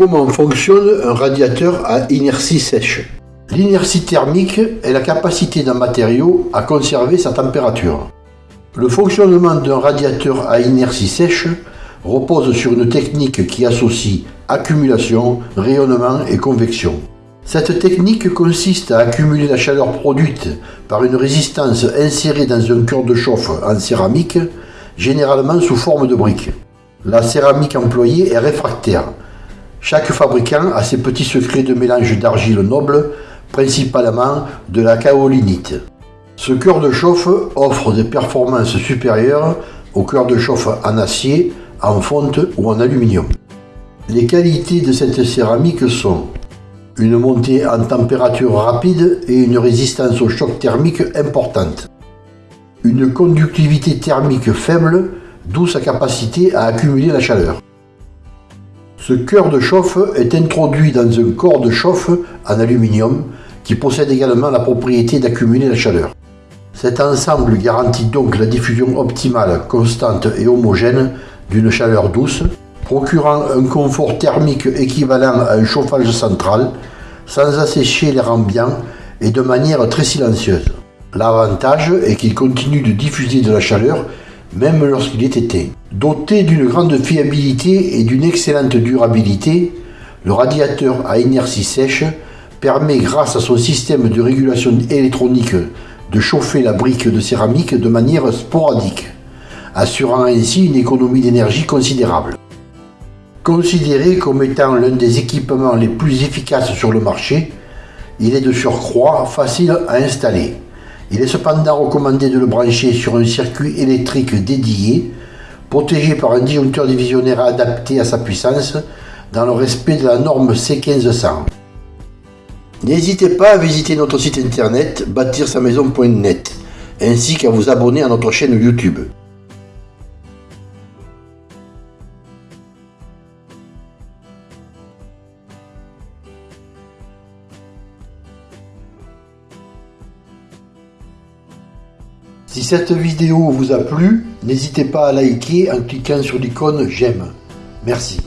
Comment fonctionne un radiateur à inertie sèche L'inertie thermique est la capacité d'un matériau à conserver sa température. Le fonctionnement d'un radiateur à inertie sèche repose sur une technique qui associe accumulation, rayonnement et convection. Cette technique consiste à accumuler la chaleur produite par une résistance insérée dans un cœur de chauffe en céramique, généralement sous forme de briques. La céramique employée est réfractaire. Chaque fabricant a ses petits secrets de mélange d'argile noble, principalement de la kaolinite. Ce cœur de chauffe offre des performances supérieures au cœur de chauffe en acier, en fonte ou en aluminium. Les qualités de cette céramique sont une montée en température rapide et une résistance au choc thermique importante. Une conductivité thermique faible, d'où sa capacité à accumuler la chaleur. Ce cœur de chauffe est introduit dans un corps de chauffe en aluminium qui possède également la propriété d'accumuler la chaleur. Cet ensemble garantit donc la diffusion optimale, constante et homogène d'une chaleur douce, procurant un confort thermique équivalent à un chauffage central, sans assécher l'air ambiant et de manière très silencieuse. L'avantage est qu'il continue de diffuser de la chaleur même lorsqu'il est éteint. Doté d'une grande fiabilité et d'une excellente durabilité, le radiateur à inertie sèche permet grâce à son système de régulation électronique de chauffer la brique de céramique de manière sporadique, assurant ainsi une économie d'énergie considérable. Considéré comme étant l'un des équipements les plus efficaces sur le marché, il est de surcroît facile à installer. Il est cependant recommandé de le brancher sur un circuit électrique dédié, protégé par un disjoncteur divisionnaire adapté à sa puissance, dans le respect de la norme C1500. N'hésitez pas à visiter notre site internet bâtir-sa-maison.net ainsi qu'à vous abonner à notre chaîne YouTube. Si cette vidéo vous a plu, n'hésitez pas à liker en cliquant sur l'icône j'aime. Merci.